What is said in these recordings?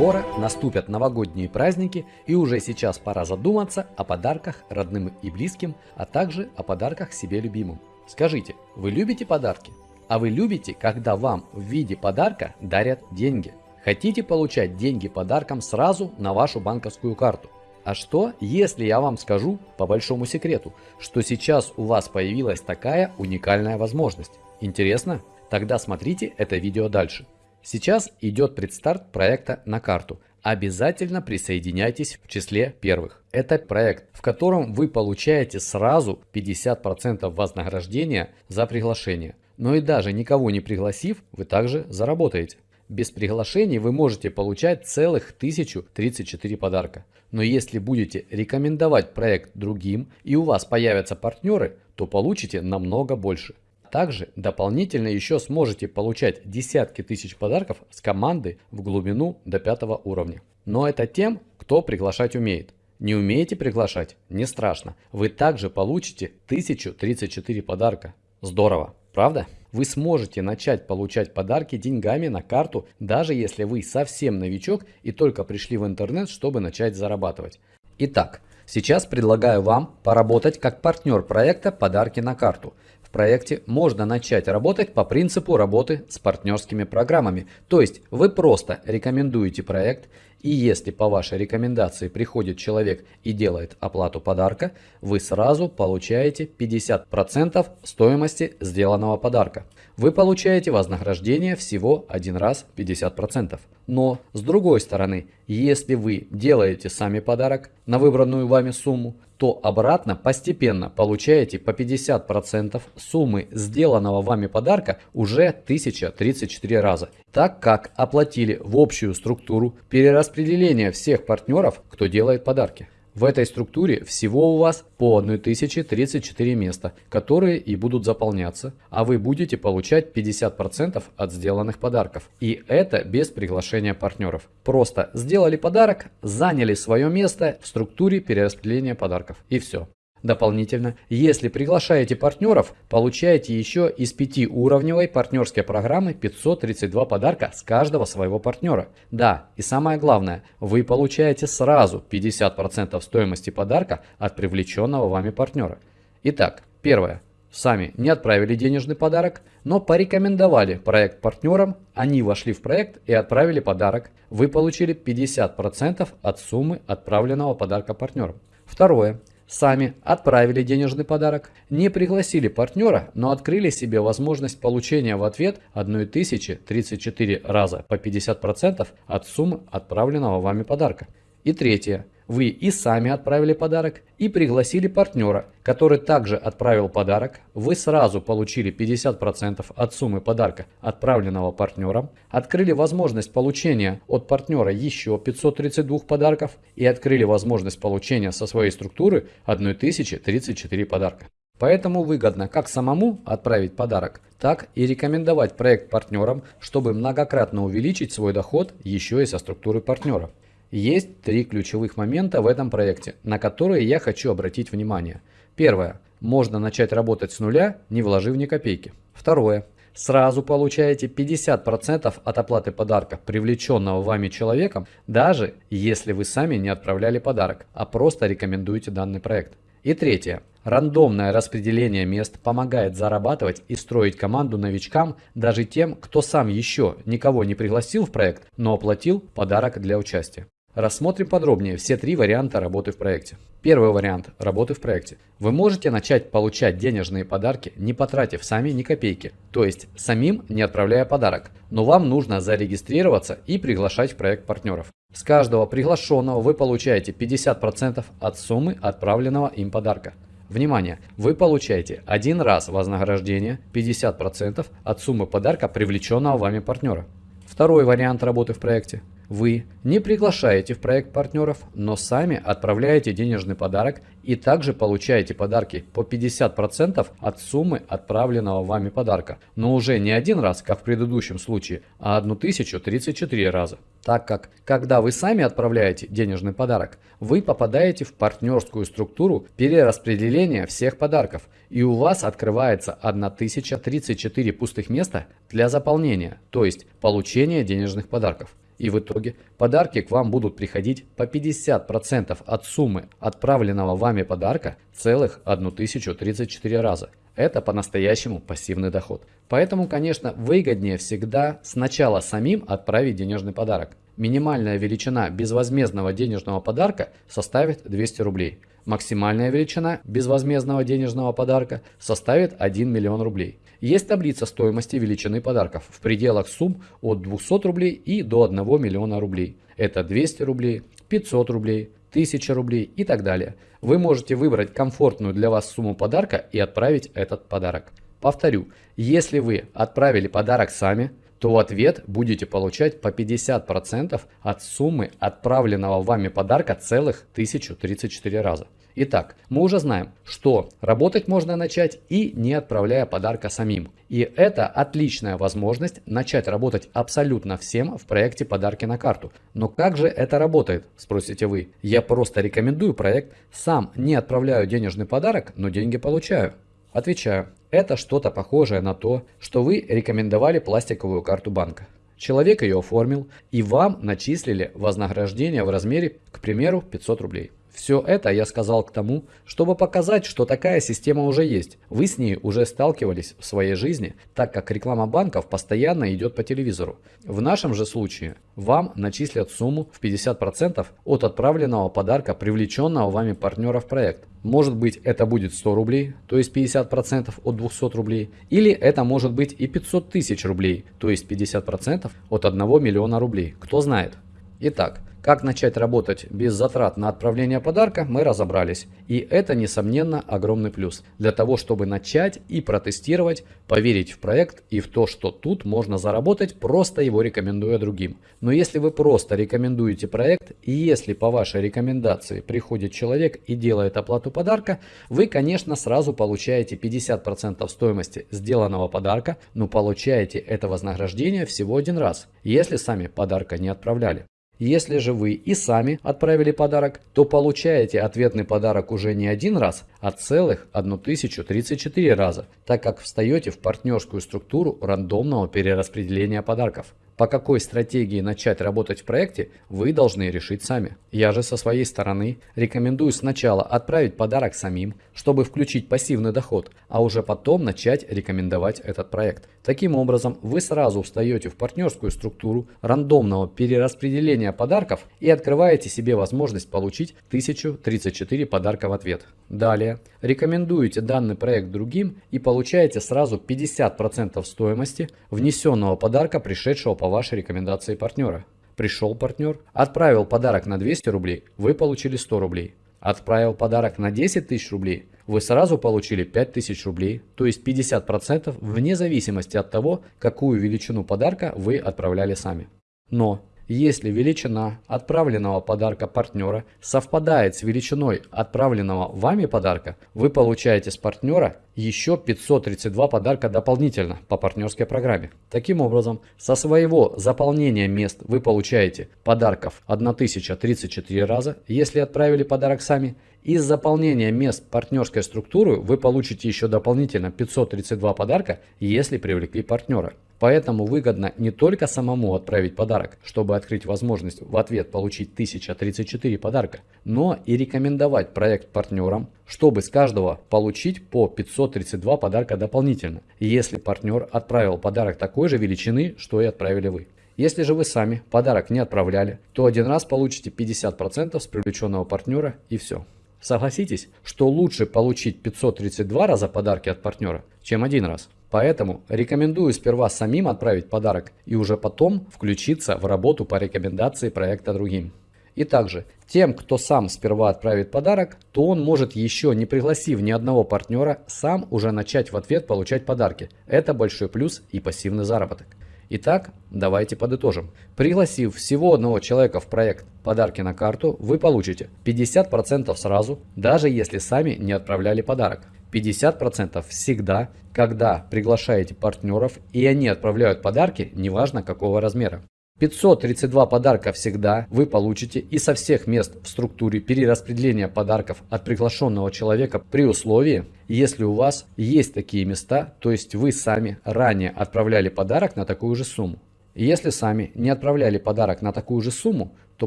Скоро наступят новогодние праздники и уже сейчас пора задуматься о подарках родным и близким, а также о подарках себе любимым. Скажите, вы любите подарки? А вы любите, когда вам в виде подарка дарят деньги? Хотите получать деньги подарком сразу на вашу банковскую карту? А что, если я вам скажу, по большому секрету, что сейчас у вас появилась такая уникальная возможность? Интересно? Тогда смотрите это видео дальше. Сейчас идет предстарт проекта на карту. Обязательно присоединяйтесь в числе первых. Это проект, в котором вы получаете сразу 50% вознаграждения за приглашение. Но и даже никого не пригласив, вы также заработаете. Без приглашений вы можете получать целых 1034 подарка. Но если будете рекомендовать проект другим и у вас появятся партнеры, то получите намного больше. Также дополнительно еще сможете получать десятки тысяч подарков с команды в глубину до пятого уровня. Но это тем, кто приглашать умеет. Не умеете приглашать? Не страшно. Вы также получите 1034 подарка. Здорово, правда? Вы сможете начать получать подарки деньгами на карту, даже если вы совсем новичок и только пришли в интернет, чтобы начать зарабатывать. Итак, сейчас предлагаю вам поработать как партнер проекта «Подарки на карту». В проекте можно начать работать по принципу работы с партнерскими программами. То есть вы просто рекомендуете проект и если по вашей рекомендации приходит человек и делает оплату подарка, вы сразу получаете 50% стоимости сделанного подарка. Вы получаете вознаграждение всего один раз 50%. Но с другой стороны, если вы делаете сами подарок на выбранную вами сумму, то обратно постепенно получаете по 50% суммы сделанного вами подарка уже 1034 раза, так как оплатили в общую структуру перераспределения всех партнеров, кто делает подарки. В этой структуре всего у вас по 1034 места, которые и будут заполняться, а вы будете получать 50% от сделанных подарков. И это без приглашения партнеров. Просто сделали подарок, заняли свое место в структуре перераспределения подарков. И все. Дополнительно, если приглашаете партнеров, получаете еще из 5-уровневой партнерской программы 532 подарка с каждого своего партнера. Да, и самое главное, вы получаете сразу 50% стоимости подарка от привлеченного вами партнера. Итак, первое. Сами не отправили денежный подарок, но порекомендовали проект партнерам, они вошли в проект и отправили подарок. Вы получили 50% от суммы отправленного подарка партнерам. Второе сами отправили денежный подарок, не пригласили партнера, но открыли себе возможность получения в ответ 1034 раза по 50% от суммы отправленного вами подарка. И третье. Вы и сами отправили подарок, и пригласили партнера, который также отправил подарок. Вы сразу получили 50% от суммы подарка, отправленного партнером, открыли возможность получения от партнера еще 532 подарков и открыли возможность получения со своей структуры 1034 подарка. Поэтому выгодно как самому отправить подарок, так и рекомендовать проект партнерам, чтобы многократно увеличить свой доход еще и со структуры партнера. Есть три ключевых момента в этом проекте, на которые я хочу обратить внимание. Первое. Можно начать работать с нуля, не вложив ни копейки. Второе. Сразу получаете 50% от оплаты подарка, привлеченного вами человеком, даже если вы сами не отправляли подарок, а просто рекомендуете данный проект. И третье. Рандомное распределение мест помогает зарабатывать и строить команду новичкам, даже тем, кто сам еще никого не пригласил в проект, но оплатил подарок для участия. Рассмотрим подробнее все три варианта работы в проекте. Первый вариант работы в проекте. Вы можете начать получать денежные подарки, не потратив сами ни копейки, то есть самим не отправляя подарок, но вам нужно зарегистрироваться и приглашать в проект партнеров. С каждого приглашенного вы получаете 50% от суммы отправленного им подарка. Внимание! Вы получаете один раз вознаграждение 50% от суммы подарка привлеченного вами партнера. Второй вариант работы в проекте. Вы не приглашаете в проект партнеров, но сами отправляете денежный подарок и также получаете подарки по 50% от суммы отправленного вами подарка, но уже не один раз, как в предыдущем случае, а 1034 раза. Так как, когда вы сами отправляете денежный подарок, вы попадаете в партнерскую структуру перераспределения всех подарков, и у вас открывается 1034 пустых места для заполнения, то есть получения денежных подарков. И в итоге подарки к вам будут приходить по 50% от суммы отправленного вами подарка целых 1034 раза. Это по-настоящему пассивный доход. Поэтому, конечно, выгоднее всегда сначала самим отправить денежный подарок. Минимальная величина безвозмездного денежного подарка составит 200 рублей. Максимальная величина безвозмездного денежного подарка составит 1 миллион рублей. Есть таблица стоимости величины подарков в пределах сумм от 200 рублей и до 1 миллиона рублей. Это 200 рублей, 500 рублей, 1000 рублей и так далее. Вы можете выбрать комфортную для вас сумму подарка и отправить этот подарок. Повторю, если вы отправили подарок сами, то в ответ будете получать по 50% от суммы отправленного вами подарка целых 1034 раза. Итак, мы уже знаем, что работать можно начать и не отправляя подарка самим. И это отличная возможность начать работать абсолютно всем в проекте «Подарки на карту». Но как же это работает, спросите вы. Я просто рекомендую проект, сам не отправляю денежный подарок, но деньги получаю. Отвечаю, это что-то похожее на то, что вы рекомендовали пластиковую карту банка. Человек ее оформил и вам начислили вознаграждение в размере, к примеру, 500 рублей. Все это я сказал к тому, чтобы показать, что такая система уже есть. Вы с ней уже сталкивались в своей жизни, так как реклама банков постоянно идет по телевизору. В нашем же случае вам начислят сумму в 50% от отправленного подарка привлеченного вами партнера в проект. Может быть это будет 100 рублей, то есть 50% от 200 рублей, или это может быть и 500 тысяч рублей, то есть 50% от 1 миллиона рублей, кто знает. Итак, как начать работать без затрат на отправление подарка, мы разобрались. И это, несомненно, огромный плюс. Для того, чтобы начать и протестировать, поверить в проект и в то, что тут можно заработать, просто его рекомендуя другим. Но если вы просто рекомендуете проект, и если по вашей рекомендации приходит человек и делает оплату подарка, вы, конечно, сразу получаете 50% стоимости сделанного подарка, но получаете это вознаграждение всего один раз, если сами подарка не отправляли. Если же вы и сами отправили подарок, то получаете ответный подарок уже не один раз, а целых 1034 раза, так как встаете в партнерскую структуру рандомного перераспределения подарков. По какой стратегии начать работать в проекте, вы должны решить сами. Я же со своей стороны рекомендую сначала отправить подарок самим, чтобы включить пассивный доход, а уже потом начать рекомендовать этот проект. Таким образом, вы сразу встаете в партнерскую структуру рандомного перераспределения подарков и открываете себе возможность получить 1034 подарка в ответ. Далее, рекомендуете данный проект другим и получаете сразу 50% стоимости внесенного подарка, пришедшего по вашей рекомендации партнера. Пришел партнер, отправил подарок на 200 рублей, вы получили 100 рублей. Отправил подарок на 10 тысяч рублей, вы сразу получили 5000 рублей, то есть 50% вне зависимости от того, какую величину подарка вы отправляли сами. Но если величина отправленного подарка партнера совпадает с величиной отправленного вами подарка, вы получаете с партнера еще 532 подарка дополнительно по партнерской программе. Таким образом, со своего заполнения мест вы получаете подарков 1034 раза, если отправили подарок сами. Из заполнения мест партнерской структуры вы получите еще дополнительно 532 подарка, если привлекли партнера. Поэтому выгодно не только самому отправить подарок, чтобы открыть возможность в ответ получить 1034 подарка, но и рекомендовать проект партнерам, чтобы с каждого получить по 532 подарка дополнительно, если партнер отправил подарок такой же величины, что и отправили вы. Если же вы сами подарок не отправляли, то один раз получите 50% с привлеченного партнера и все. Согласитесь, что лучше получить 532 раза подарки от партнера, чем один раз. Поэтому рекомендую сперва самим отправить подарок и уже потом включиться в работу по рекомендации проекта другим. И также, тем, кто сам сперва отправит подарок, то он может еще не пригласив ни одного партнера, сам уже начать в ответ получать подарки. Это большой плюс и пассивный заработок. Итак, давайте подытожим. Пригласив всего одного человека в проект «Подарки на карту», вы получите 50% сразу, даже если сами не отправляли подарок. 50% всегда, когда приглашаете партнеров и они отправляют подарки, неважно какого размера. 532 подарка всегда вы получите и со всех мест в структуре перераспределения подарков от приглашенного человека при условии, если у вас есть такие места, то есть вы сами ранее отправляли подарок на такую же сумму. Если сами не отправляли подарок на такую же сумму, то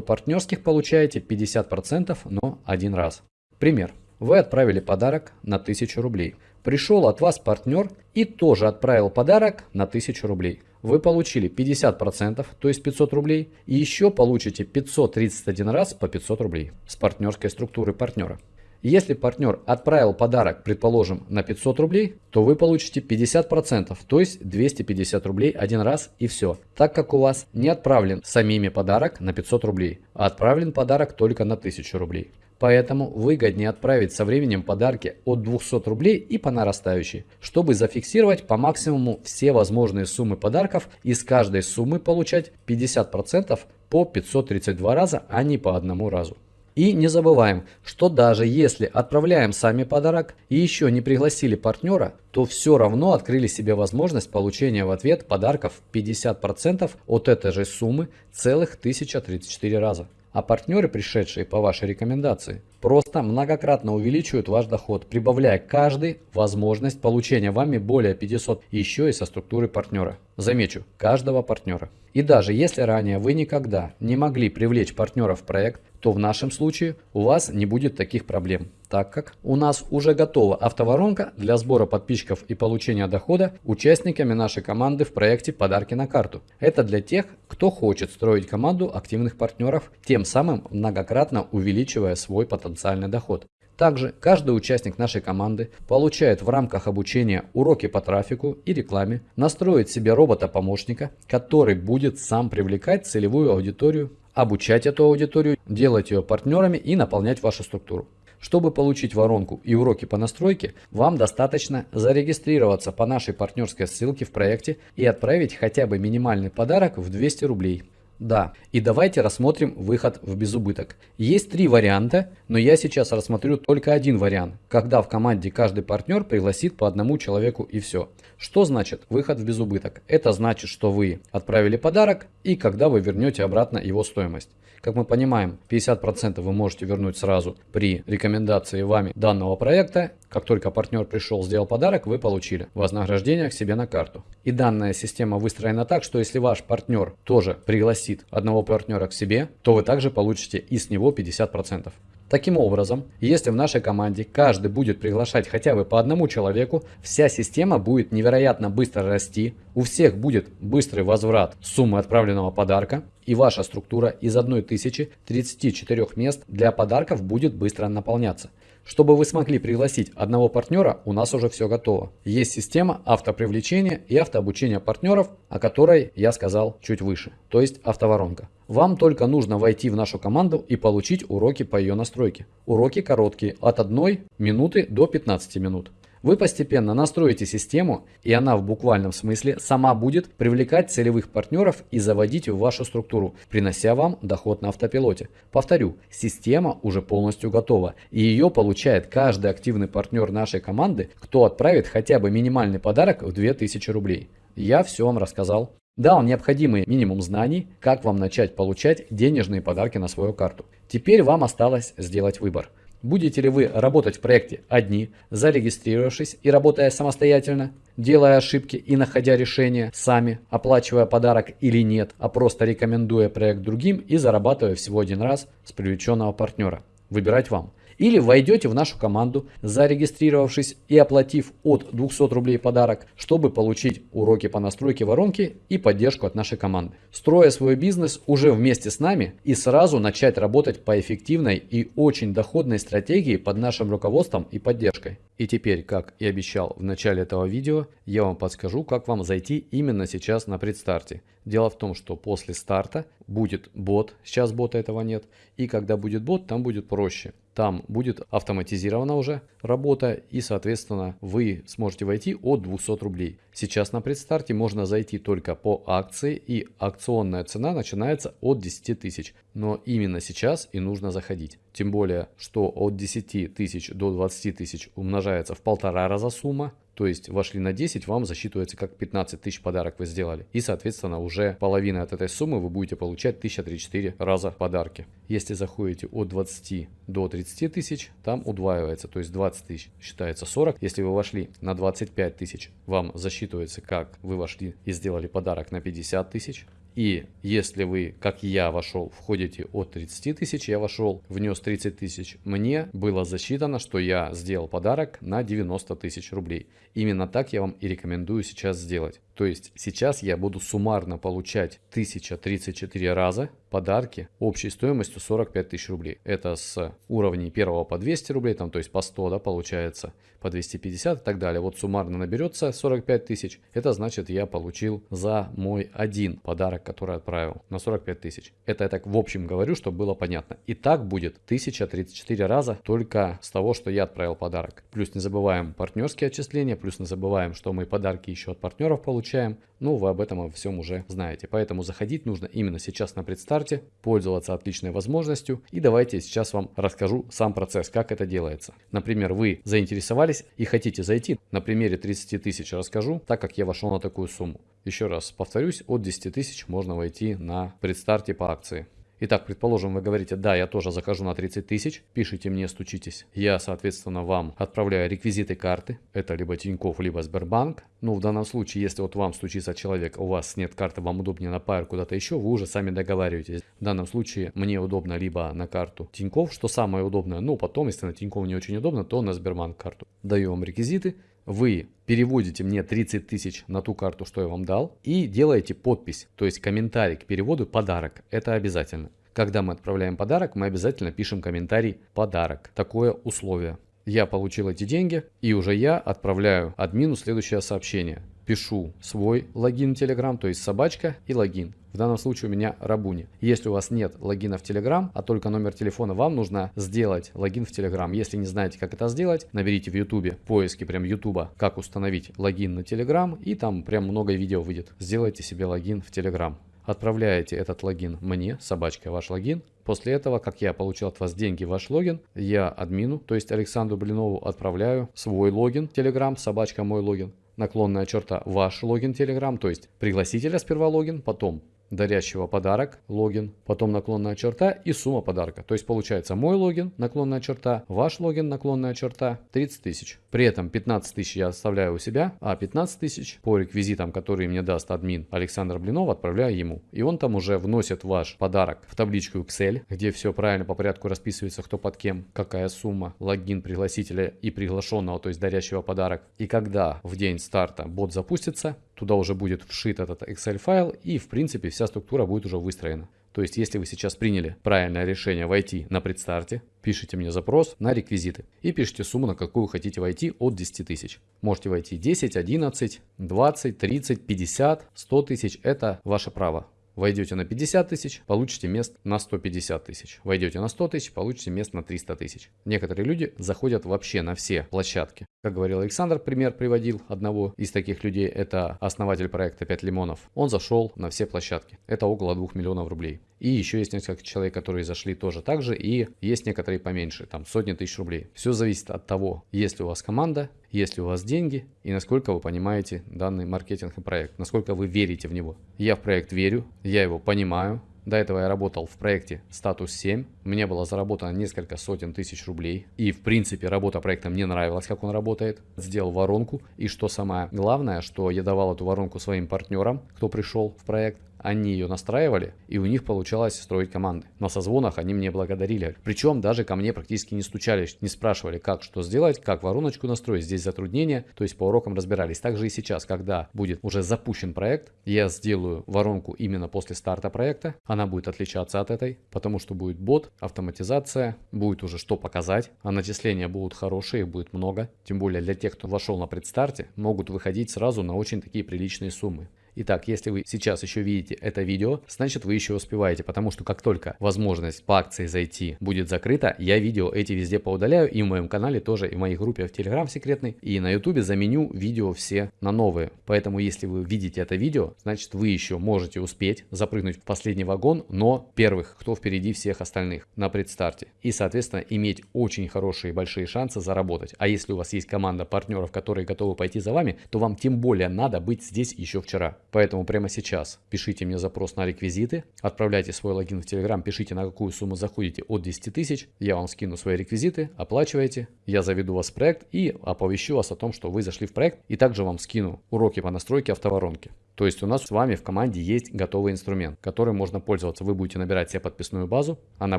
партнерских получаете 50%, но один раз. Пример. Вы отправили подарок на 1000 рублей. Пришел от вас партнер и тоже отправил подарок на 1000 рублей. Вы получили 50%, то есть 500 рублей, и еще получите 531 раз по 500 рублей с партнерской структуры партнера. Если партнер отправил подарок, предположим, на 500 рублей, то вы получите 50%, то есть 250 рублей один раз и все. Так как у вас не отправлен самими подарок на 500 рублей, а отправлен подарок только на 1000 рублей. Поэтому выгоднее отправить со временем подарки от 200 рублей и по нарастающей, чтобы зафиксировать по максимуму все возможные суммы подарков и с каждой суммы получать 50% по 532 раза, а не по одному разу. И не забываем, что даже если отправляем сами подарок и еще не пригласили партнера, то все равно открыли себе возможность получения в ответ подарков 50% от этой же суммы целых 1034 раза. А партнеры, пришедшие по вашей рекомендации, просто многократно увеличивают ваш доход, прибавляя каждый возможность получения вами более 500 еще и со структуры партнера. Замечу, каждого партнера. И даже если ранее вы никогда не могли привлечь партнера в проект, то в нашем случае у вас не будет таких проблем, так как у нас уже готова автоворонка для сбора подписчиков и получения дохода участниками нашей команды в проекте «Подарки на карту». Это для тех, кто хочет строить команду активных партнеров, тем самым многократно увеличивая свой потенциальный доход. Также каждый участник нашей команды получает в рамках обучения уроки по трафику и рекламе, настроить себе робота-помощника, который будет сам привлекать целевую аудиторию, обучать эту аудиторию, делать ее партнерами и наполнять вашу структуру. Чтобы получить воронку и уроки по настройке, вам достаточно зарегистрироваться по нашей партнерской ссылке в проекте и отправить хотя бы минимальный подарок в 200 рублей. Да, и давайте рассмотрим выход в безубыток. Есть три варианта, но я сейчас рассмотрю только один вариант, когда в команде каждый партнер пригласит по одному человеку и все. Что значит выход в безубыток? Это значит, что вы отправили подарок и когда вы вернете обратно его стоимость. Как мы понимаем, 50% вы можете вернуть сразу при рекомендации вами данного проекта. Как только партнер пришел, сделал подарок, вы получили вознаграждение к себе на карту. И данная система выстроена так, что если ваш партнер тоже пригласит одного партнера к себе, то вы также получите и с него 50%. Таким образом, если в нашей команде каждый будет приглашать хотя бы по одному человеку, вся система будет невероятно быстро расти, у всех будет быстрый возврат суммы отправленного подарка, и ваша структура из 1034 мест для подарков будет быстро наполняться. Чтобы вы смогли пригласить одного партнера, у нас уже все готово. Есть система автопривлечения и автообучения партнеров, о которой я сказал чуть выше, то есть автоворонка. Вам только нужно войти в нашу команду и получить уроки по ее настройке. Уроки короткие, от 1 минуты до 15 минут. Вы постепенно настроите систему, и она в буквальном смысле сама будет привлекать целевых партнеров и заводить в вашу структуру, принося вам доход на автопилоте. Повторю, система уже полностью готова, и ее получает каждый активный партнер нашей команды, кто отправит хотя бы минимальный подарок в 2000 рублей. Я все вам рассказал. Дал необходимый минимум знаний, как вам начать получать денежные подарки на свою карту. Теперь вам осталось сделать выбор. Будете ли вы работать в проекте одни, зарегистрировавшись и работая самостоятельно, делая ошибки и находя решения сами, оплачивая подарок или нет, а просто рекомендуя проект другим и зарабатывая всего один раз с привлеченного партнера? Выбирать вам. Или войдете в нашу команду, зарегистрировавшись и оплатив от 200 рублей подарок, чтобы получить уроки по настройке воронки и поддержку от нашей команды. Строя свой бизнес уже вместе с нами и сразу начать работать по эффективной и очень доходной стратегии под нашим руководством и поддержкой. И теперь, как и обещал в начале этого видео, я вам подскажу, как вам зайти именно сейчас на предстарте. Дело в том, что после старта будет бот, сейчас бота этого нет, и когда будет бот, там будет проще. Там будет автоматизирована уже работа и, соответственно, вы сможете войти от 200 рублей. Сейчас на предстарте можно зайти только по акции и акционная цена начинается от 10 тысяч. Но именно сейчас и нужно заходить. Тем более, что от 10 тысяч до 20 тысяч умножается в полтора раза сумма. То есть вошли на 10, вам засчитывается как 15 тысяч подарок вы сделали. И, соответственно, уже половина от этой суммы вы будете получать 1034 раза подарки. Если заходите от 20 до 30 тысяч, там удваивается. То есть 20 тысяч считается 40. Если вы вошли на 25 тысяч, вам засчитывается как вы вошли и сделали подарок на 50 тысяч. И если вы, как я вошел, входите от 30 тысяч, я вошел, внес 30 тысяч, мне было засчитано, что я сделал подарок на 90 тысяч рублей. Именно так я вам и рекомендую сейчас сделать. То есть сейчас я буду суммарно получать 1034 раза подарки общей стоимостью 45 тысяч рублей. Это с уровней первого по 200 рублей, там, то есть по 100, да, получается, по 250 и так далее. Вот суммарно наберется 45 тысяч. Это значит, я получил за мой один подарок, который отправил, на 45 тысяч. Это я так в общем говорю, чтобы было понятно. И так будет 1034 раза только с того, что я отправил подарок. Плюс не забываем партнерские отчисления, плюс не забываем, что мы подарки еще от партнеров получаем. Ну, вы об этом всем уже знаете. Поэтому заходить нужно именно сейчас на предстарте, пользоваться отличной возможностью. И давайте сейчас вам расскажу сам процесс, как это делается. Например, вы заинтересовались и хотите зайти. На примере 30 тысяч расскажу, так как я вошел на такую сумму. Еще раз повторюсь, от 10 тысяч можно войти на предстарте по акции. Итак, предположим, вы говорите, да, я тоже захожу на 30 тысяч, пишите мне, стучитесь. Я, соответственно, вам отправляю реквизиты карты. Это либо Тинькофф, либо Сбербанк. Ну, в данном случае, если вот вам стучится человек, у вас нет карты, вам удобнее на Пайр куда-то еще, вы уже сами договариваетесь. В данном случае мне удобно либо на карту Тинькофф, что самое удобное. Ну, потом, если на Тинькофф не очень удобно, то на Сбербанк карту. Даю вам реквизиты вы переводите мне 30 тысяч на ту карту, что я вам дал, и делаете подпись, то есть комментарий к переводу «подарок». Это обязательно. Когда мы отправляем подарок, мы обязательно пишем комментарий «подарок». Такое условие. Я получил эти деньги, и уже я отправляю админу следующее сообщение. Пишу свой логин в Telegram, то есть собачка и логин. В данном случае у меня Рабуни. Если у вас нет логина в Telegram, а только номер телефона, вам нужно сделать логин в Telegram. Если не знаете, как это сделать, наберите в YouTube поиски прям YouTube, как установить логин на Telegram, и там прям много видео выйдет. Сделайте себе логин в Telegram. Отправляете этот логин мне, собачка, ваш логин. После этого, как я получил от вас деньги ваш логин, я админу, то есть Александру Блинову, отправляю свой логин, Telegram, собачка, мой логин. Наклонная черта ваш логин Telegram, то есть пригласителя сперва логин, потом дарящего подарок, логин, потом наклонная черта и сумма подарка. То есть получается мой логин, наклонная черта, ваш логин, наклонная черта, 30 тысяч. При этом 15 тысяч я оставляю у себя, а 15 тысяч по реквизитам, которые мне даст админ Александр Блинов, отправляю ему. И он там уже вносит ваш подарок в табличку Excel, где все правильно по порядку расписывается, кто под кем, какая сумма, логин пригласителя и приглашенного, то есть дарящего подарок. И когда в день старта бот запустится, туда уже будет вшит этот Excel файл и в принципе вся структура будет уже выстроена. То есть, если вы сейчас приняли правильное решение войти на предстарте, пишите мне запрос на реквизиты и пишите сумму, на какую хотите войти от 10 тысяч. Можете войти 10, 11, 20, 30, 50, 100 тысяч. Это ваше право. Войдете на 50 тысяч, получите мест на 150 тысяч. Войдете на 100 тысяч, получите мест на 300 тысяч. Некоторые люди заходят вообще на все площадки. Как говорил Александр, пример приводил одного из таких людей, это основатель проекта 5 лимонов. Он зашел на все площадки. Это около 2 миллионов рублей. И еще есть несколько человек, которые зашли тоже так же, и есть некоторые поменьше, там сотни тысяч рублей. Все зависит от того, есть ли у вас команда, есть ли у вас деньги и насколько вы понимаете данный маркетинг и проект, насколько вы верите в него. Я в проект верю, я его понимаю, до этого я работал в проекте «Статус 7». Мне было заработано несколько сотен тысяч рублей. И, в принципе, работа проекта мне нравилась, как он работает. Сделал воронку. И что самое главное, что я давал эту воронку своим партнерам, кто пришел в проект они ее настраивали, и у них получалось строить команды. На созвонах они мне благодарили. Причем даже ко мне практически не стучались, не спрашивали, как что сделать, как вороночку настроить, здесь затруднения, то есть по урокам разбирались. Также и сейчас, когда будет уже запущен проект, я сделаю воронку именно после старта проекта, она будет отличаться от этой, потому что будет бот, автоматизация, будет уже что показать, а начисления будут хорошие, их будет много, тем более для тех, кто вошел на предстарте, могут выходить сразу на очень такие приличные суммы. Итак, если вы сейчас еще видите это видео, значит вы еще успеваете, потому что как только возможность по акции зайти будет закрыта, я видео эти везде поудаляю и в моем канале тоже, и в моей группе в Telegram секретной, и на YouTube заменю видео все на новые. Поэтому если вы видите это видео, значит вы еще можете успеть запрыгнуть в последний вагон, но первых, кто впереди всех остальных на предстарте. И соответственно иметь очень хорошие большие шансы заработать. А если у вас есть команда партнеров, которые готовы пойти за вами, то вам тем более надо быть здесь еще вчера. Поэтому прямо сейчас пишите мне запрос на реквизиты, отправляйте свой логин в Telegram, пишите на какую сумму заходите от 10 тысяч, я вам скину свои реквизиты, оплачивайте, я заведу вас в проект и оповещу вас о том, что вы зашли в проект и также вам скину уроки по настройке автоворонки. То есть у нас с вами в команде есть готовый инструмент, которым можно пользоваться. Вы будете набирать себе подписную базу, она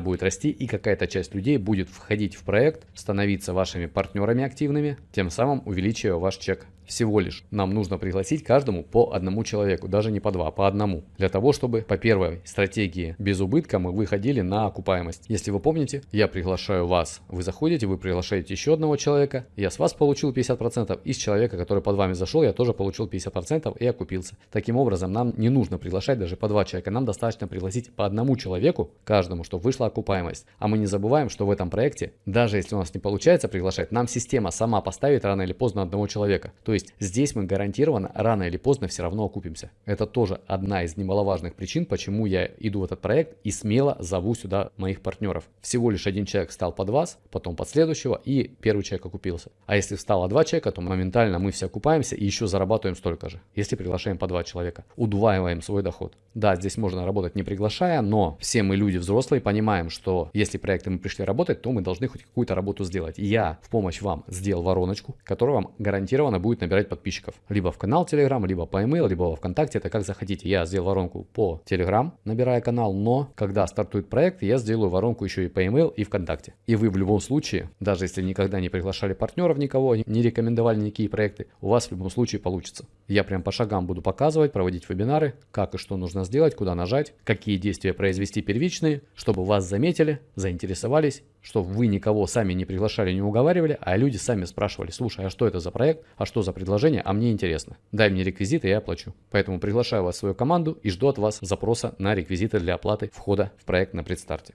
будет расти и какая-то часть людей будет входить в проект, становиться вашими партнерами активными, тем самым увеличивая ваш чек всего лишь нам нужно пригласить каждому по одному человеку, даже не по два, по одному. Для того, чтобы по первой стратегии без убытка мы выходили на окупаемость. Если вы помните, я приглашаю вас, вы заходите, вы приглашаете еще одного человека, я с вас получил 50%, и с человека, который под вами зашел, я тоже получил 50% и окупился. Таким образом, нам не нужно приглашать даже по два человека, нам достаточно пригласить по одному человеку, каждому, чтобы вышла окупаемость. А мы не забываем, что в этом проекте, даже если у нас не получается приглашать, нам система сама поставит рано или поздно одного человека. То есть здесь мы гарантированно рано или поздно все равно окупимся. Это тоже одна из немаловажных причин, почему я иду в этот проект и смело зову сюда моих партнеров. Всего лишь один человек стал под вас, потом под следующего и первый человек окупился. А если встало два человека, то моментально мы все окупаемся и еще зарабатываем столько же, если приглашаем по два человека. Удваиваем свой доход. Да, здесь можно работать не приглашая, но все мы люди взрослые понимаем, что если проекты мы пришли работать, то мы должны хоть какую-то работу сделать. Я в помощь вам сделал вороночку, которая вам гарантированно будет набирать подписчиков. Либо в канал Telegram, либо по email, либо ВКонтакте, это как захотите. Я сделал воронку по Telegram, набирая канал, но когда стартует проект, я сделаю воронку еще и по email и ВКонтакте. И вы в любом случае, даже если никогда не приглашали партнеров никого, не рекомендовали никакие проекты, у вас в любом случае получится. Я прям по шагам буду показывать, проводить вебинары, как и что нужно сделать, куда нажать, какие действия произвести первичные, чтобы вас заметили, заинтересовались что вы никого сами не приглашали, не уговаривали, а люди сами спрашивали, слушай, а что это за проект, а что за предложение, а мне интересно. Дай мне реквизиты, я оплачу. Поэтому приглашаю вас в свою команду и жду от вас запроса на реквизиты для оплаты входа в проект на предстарте.